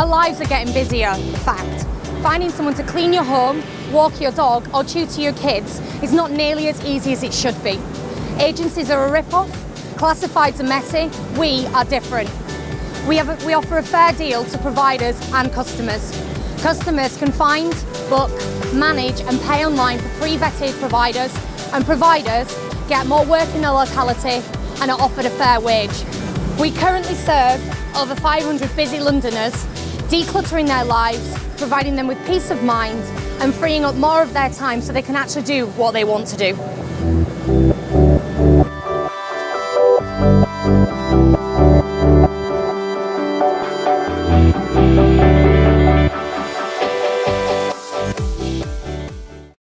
lives are getting busier, fact. Finding someone to clean your home, walk your dog or tutor your kids is not nearly as easy as it should be. Agencies are a rip-off, classifieds are messy, we are different. We, a, we offer a fair deal to providers and customers. Customers can find, book, manage and pay online for pre-vetted providers and providers get more work in the locality and are offered a fair wage. We currently serve over 500 busy Londoners, decluttering their lives, providing them with peace of mind and freeing up more of their time so they can actually do what they want to do.